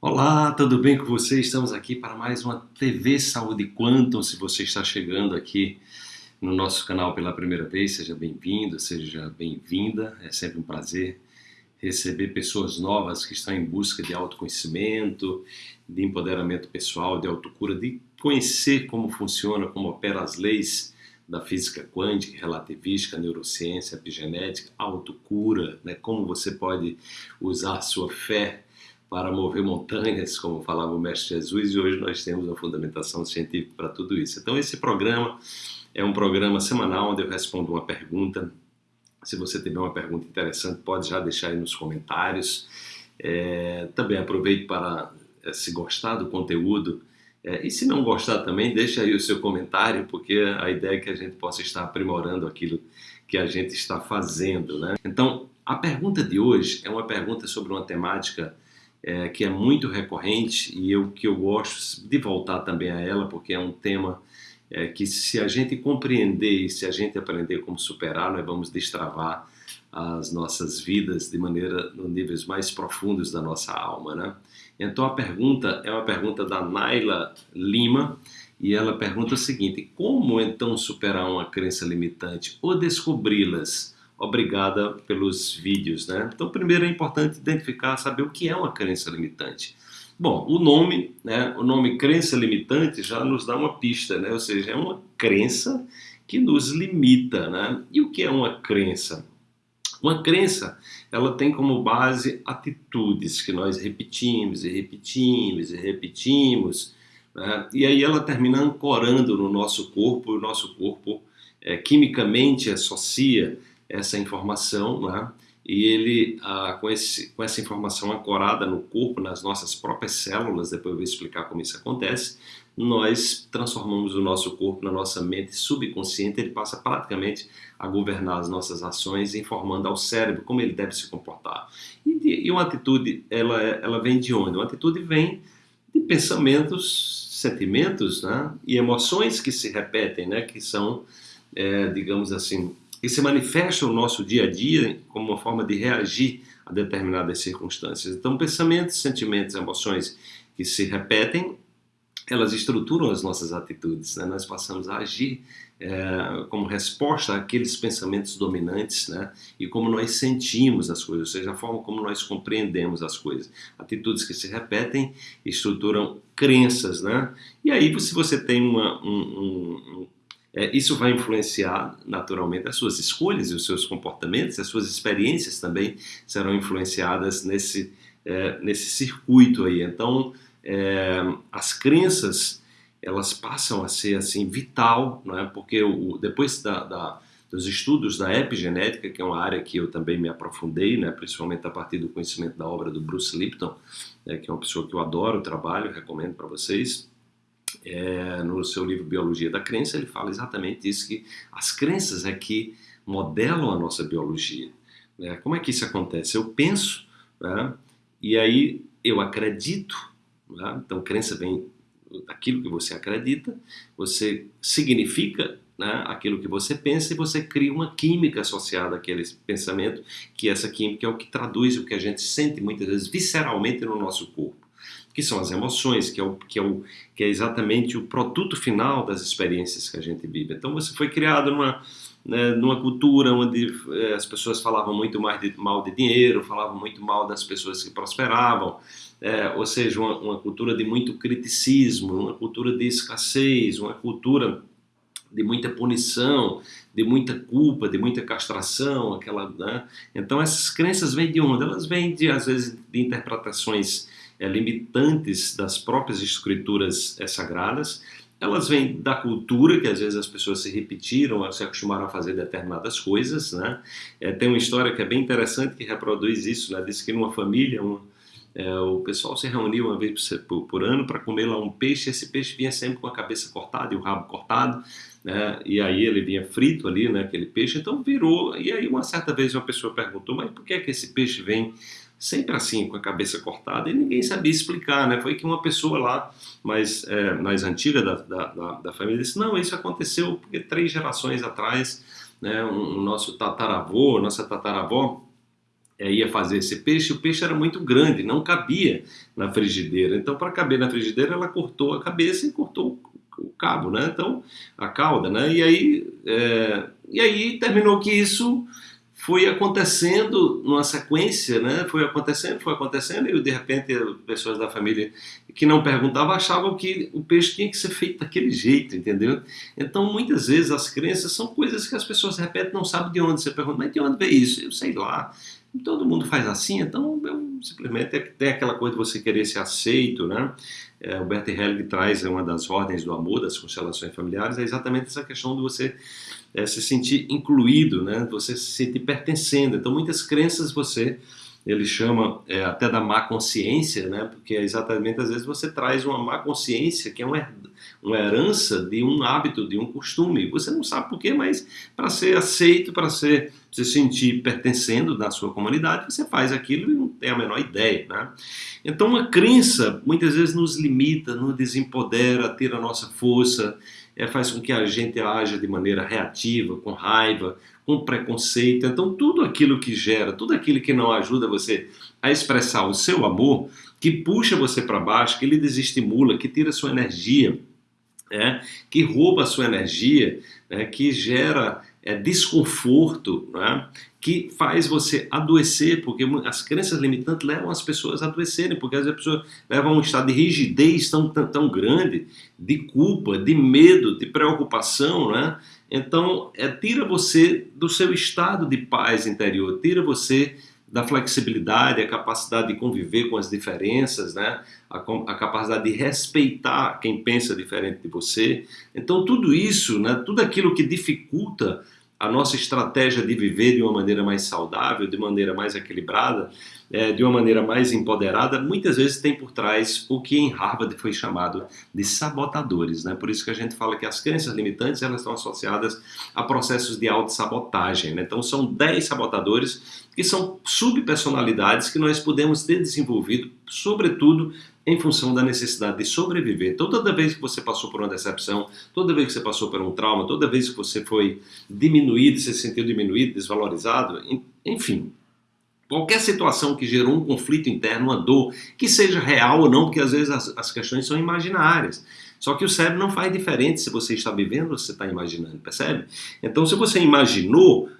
Olá, tudo bem com você? Estamos aqui para mais uma TV Saúde Quantum. Se você está chegando aqui no nosso canal pela primeira vez, seja bem-vindo, seja bem-vinda. É sempre um prazer receber pessoas novas que estão em busca de autoconhecimento, de empoderamento pessoal, de autocura, de conhecer como funciona, como opera as leis da física quântica, relativística, neurociência, epigenética, autocura, né? como você pode usar sua fé para mover montanhas, como falava o Mestre Jesus, e hoje nós temos a fundamentação científica para tudo isso. Então, esse programa é um programa semanal onde eu respondo uma pergunta. Se você tiver uma pergunta interessante, pode já deixar aí nos comentários. É, também aproveite para, é, se gostar do conteúdo, é, e se não gostar também, deixa aí o seu comentário, porque a ideia é que a gente possa estar aprimorando aquilo que a gente está fazendo. Né? Então, a pergunta de hoje é uma pergunta sobre uma temática é, que é muito recorrente e eu que eu gosto de voltar também a ela porque é um tema é, que se a gente compreender e se a gente aprender como superar, nós vamos destravar as nossas vidas de maneira nos níveis mais profundos da nossa alma, né? Então a pergunta é uma pergunta da Naila Lima e ela pergunta o seguinte: como então superar uma crença limitante ou descobri-las? Obrigada pelos vídeos, né? Então, primeiro é importante identificar, saber o que é uma crença limitante. Bom, o nome, né, o nome crença limitante já nos dá uma pista, né? Ou seja, é uma crença que nos limita, né? E o que é uma crença? Uma crença, ela tem como base atitudes que nós repetimos e repetimos e repetimos, né? e aí ela termina ancorando no nosso corpo, e o nosso corpo é, quimicamente associa essa informação, né? e ele, ah, com, esse, com essa informação ancorada no corpo, nas nossas próprias células, depois eu vou explicar como isso acontece, nós transformamos o nosso corpo na nossa mente subconsciente, ele passa praticamente a governar as nossas ações, informando ao cérebro como ele deve se comportar. E, e uma atitude, ela, ela vem de onde? Uma atitude vem de pensamentos, sentimentos né? e emoções que se repetem, né? que são, é, digamos assim, que se manifesta no nosso dia a dia como uma forma de reagir a determinadas circunstâncias. Então, pensamentos, sentimentos, emoções que se repetem, elas estruturam as nossas atitudes. Né? Nós passamos a agir é, como resposta àqueles pensamentos dominantes né? e como nós sentimos as coisas, ou seja, a forma como nós compreendemos as coisas. Atitudes que se repetem estruturam crenças. Né? E aí, se você tem uma, um, um, é, isso vai influenciar naturalmente as suas escolhas e os seus comportamentos, as suas experiências também serão influenciadas nesse, é, nesse circuito aí. Então, é, as crenças elas passam a ser assim vital, não é? Porque o, depois da, da, dos estudos da epigenética, que é uma área que eu também me aprofundei, né? Principalmente a partir do conhecimento da obra do Bruce Lipton, né? que é uma pessoa que eu adoro o trabalho, recomendo para vocês é, no seu livro Biologia da Crença, ele fala exatamente isso, que as crenças é que modelam a nossa biologia. Né? Como é que isso acontece? Eu penso, né? e aí eu acredito, né? então crença vem daquilo que você acredita, você significa né, aquilo que você pensa e você cria uma química associada àquele pensamento, que essa química é o que traduz o que a gente sente muitas vezes visceralmente no nosso corpo que são as emoções, que é, o, que, é o, que é exatamente o produto final das experiências que a gente vive. Então você foi criado numa, né, numa cultura onde eh, as pessoas falavam muito mais de, mal de dinheiro, falavam muito mal das pessoas que prosperavam, é, ou seja, uma, uma cultura de muito criticismo, uma cultura de escassez, uma cultura de muita punição, de muita culpa, de muita castração, aquela, né? Então essas crenças vêm de onde? Elas vêm de às vezes de interpretações é, limitantes das próprias escrituras é, sagradas, elas vêm da cultura, que às vezes as pessoas se repetiram, se acostumaram a fazer determinadas coisas, né? É, tem uma história que é bem interessante que reproduz isso, né? Diz que numa família, um, é, o pessoal se reunia uma vez por, por ano para comer lá um peixe, esse peixe vinha sempre com a cabeça cortada e o rabo cortado, né? E aí ele vinha frito ali, né? Aquele peixe, então virou, e aí uma certa vez uma pessoa perguntou, mas por que é que esse peixe vem sempre assim, com a cabeça cortada, e ninguém sabia explicar, né? Foi que uma pessoa lá, mais, é, mais antiga da, da, da, família, disse, não, isso aconteceu porque três gerações atrás, né, um, um nosso tataravô, nossa tataravó, é, ia fazer esse peixe, o peixe era muito grande, não cabia na frigideira. Então, para caber na frigideira, ela cortou a cabeça e cortou o cabo, né? Então, a cauda, né? E aí, é, e aí terminou que isso foi acontecendo numa sequência, né? Foi acontecendo, foi acontecendo, e de repente pessoas da família que não perguntavam achavam que o peixe tinha que ser feito daquele jeito, entendeu? Então, muitas vezes as crenças são coisas que as pessoas repetem, não sabem de onde. Você pergunta, mas de onde veio isso? Eu sei lá todo mundo faz assim, então eu, simplesmente tem aquela coisa de você querer ser aceito, né? É, o Bert Helling traz uma das ordens do amor, das constelações familiares, é exatamente essa questão de você é, se sentir incluído, né? Você se sentir pertencendo. Então, muitas crenças você ele chama é, até da má consciência, né? Porque é exatamente às vezes você traz uma má consciência que é uma, uma herança de um hábito, de um costume. Você não sabe por quê, mas para ser aceito, para se sentir pertencendo na sua comunidade, você faz aquilo e não tem a menor ideia, né? Então, uma crença muitas vezes nos limita, nos desempodera, tira a nossa força, é, faz com que a gente haja de maneira reativa, com raiva, com preconceito. Então, tudo aquilo que gera, tudo aquilo que não ajuda você a expressar o seu amor, que puxa você para baixo, que lhe desestimula, que tira sua energia, é, que rouba a sua energia, é, que gera é, desconforto, é, que faz você adoecer, porque as crenças limitantes levam as pessoas a adoecerem, porque as pessoas levam a um estado de rigidez tão, tão, tão grande, de culpa, de medo, de preocupação, né? Então, é, tira você do seu estado de paz interior, tira você da flexibilidade, a capacidade de conviver com as diferenças, né? a, a, capacidade de respeitar quem pensa diferente de você. Então, tudo isso, né? tudo aquilo que dificulta a nossa estratégia de viver de uma maneira mais saudável, de maneira mais equilibrada, é, de uma maneira mais empoderada, muitas vezes tem por trás o que em Harvard foi chamado de sabotadores. Né? Por isso que a gente fala que as crenças limitantes elas estão associadas a processos de autossabotagem. Né? Então são 10 sabotadores que são subpersonalidades que nós podemos ter desenvolvido, sobretudo em função da necessidade de sobreviver. Então, toda vez que você passou por uma decepção, toda vez que você passou por um trauma, toda vez que você foi diminuído, se sentiu diminuído, desvalorizado, enfim, qualquer situação que gerou um conflito interno, uma dor, que seja real ou não, porque às vezes as, as questões são imaginárias. Só que o cérebro não faz diferente se você está vivendo ou se você está imaginando, percebe? Então, se você imaginou,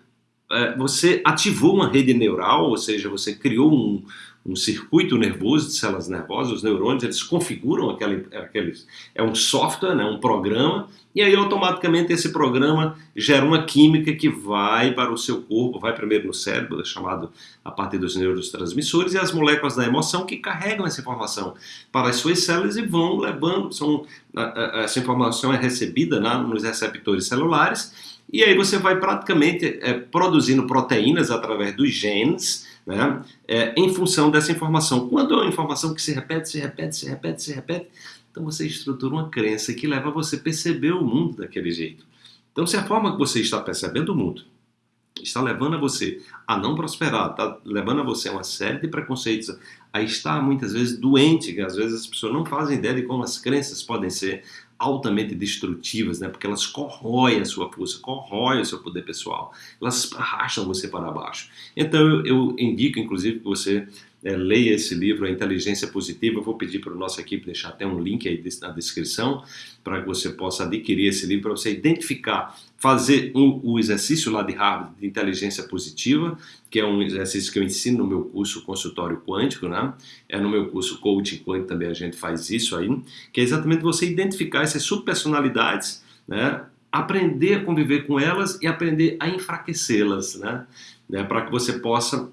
é, você ativou uma rede neural, ou seja, você criou um, um circuito nervoso de células nervosas, os neurônios, eles configuram aquele, aqueles, é um software, né, um programa, e aí automaticamente esse programa gera uma química que vai para o seu corpo, vai primeiro no cérebro, é chamado a partir dos neurotransmissores, e as moléculas da emoção que carregam essa informação para as suas células e vão levando, são, essa informação é recebida né, nos receptores celulares, e aí você vai praticamente é, produzindo proteínas através dos genes, né, é, em função dessa informação. Quando é uma informação que se repete, se repete, se repete, se repete, então você estrutura uma crença que leva você a perceber o mundo daquele jeito. Então, se a forma que você está percebendo o mundo está levando a você a não prosperar, está levando a você a uma série de preconceitos, a estar muitas vezes doente, que às vezes as pessoas não fazem ideia de como as crenças podem ser altamente destrutivas, né? porque elas corroem a sua força, corroem o seu poder pessoal, elas arrastam você para baixo. Então eu, eu indico, inclusive, que você é, leia esse livro, A Inteligência Positiva. Eu vou pedir para a nossa equipe deixar até um link aí na descrição para que você possa adquirir esse livro, para você identificar, fazer um, o exercício lá de Harvard de Inteligência Positiva, que é um exercício que eu ensino no meu curso Consultório Quântico, né? É no meu curso Coaching Quântico também a gente faz isso aí, que é exatamente você identificar essas subpersonalidades, né? Aprender a conviver com elas e aprender a enfraquecê-las, né? né? Para que você possa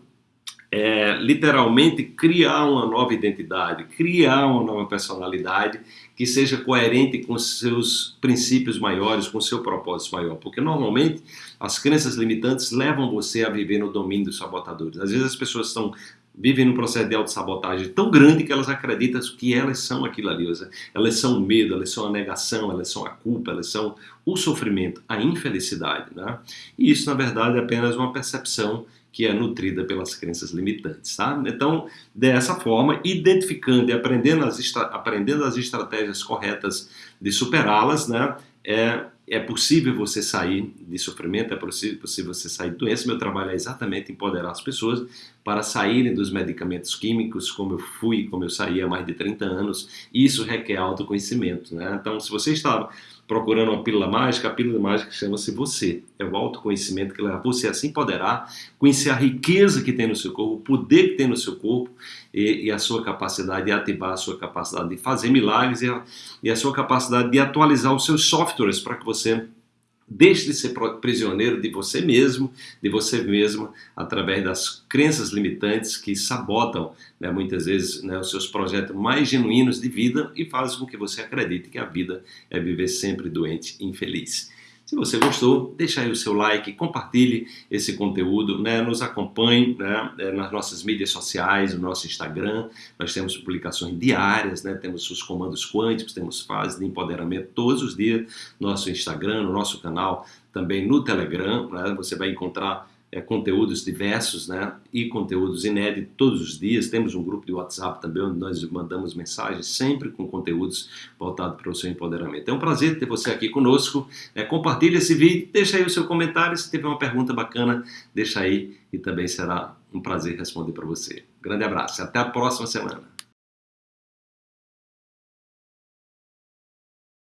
é, literalmente criar uma nova identidade, criar uma nova personalidade que seja coerente com seus princípios maiores, com seu propósito maior. Porque normalmente as crenças limitantes levam você a viver no domínio dos sabotadores. Às vezes as pessoas estão vivem num processo de autossabotagem tão grande que elas acreditam que elas são aquilo ali. Elas são o medo, elas são a negação, elas são a culpa, elas são o sofrimento, a infelicidade. Né? E isso, na verdade, é apenas uma percepção que é nutrida pelas crenças limitantes. Tá? Então, dessa forma, identificando e aprendendo as, aprendendo as estratégias corretas de superá-las, né, é, é possível você sair de sofrimento, é possível, possível você sair de doença. Meu trabalho é exatamente empoderar as pessoas para saírem dos medicamentos químicos, como eu fui, como eu saí há mais de 30 anos. Isso requer autoconhecimento. Né? Então, se você está procurando uma pílula mágica, a pílula mágica chama-se você. É o autoconhecimento que leva você a se empoderar, conhecer a riqueza que tem no seu corpo, o poder que tem no seu corpo e, e a sua capacidade de ativar a sua capacidade de fazer milagres e a, e a sua capacidade de atualizar os seus softwares para que você Deixe de ser prisioneiro de você mesmo, de você mesma, através das crenças limitantes que sabotam né, muitas vezes né, os seus projetos mais genuínos de vida e fazem com que você acredite que a vida é viver sempre doente e infeliz. Se você gostou, deixa aí o seu like, compartilhe esse conteúdo, né? nos acompanhe né? É, nas nossas mídias sociais, no nosso Instagram, nós temos publicações diárias, né? temos os comandos quânticos, temos fases de empoderamento todos os dias, no nosso Instagram, no nosso canal, também no Telegram, né? você vai encontrar é, conteúdos diversos né, e conteúdos inéditos todos os dias. Temos um grupo de WhatsApp também onde nós mandamos mensagens sempre com conteúdos voltados para o seu empoderamento. É um prazer ter você aqui conosco. É, compartilhe esse vídeo, deixa aí o seu comentário. Se tiver uma pergunta bacana, deixa aí e também será um prazer responder para você. Grande abraço até a próxima semana.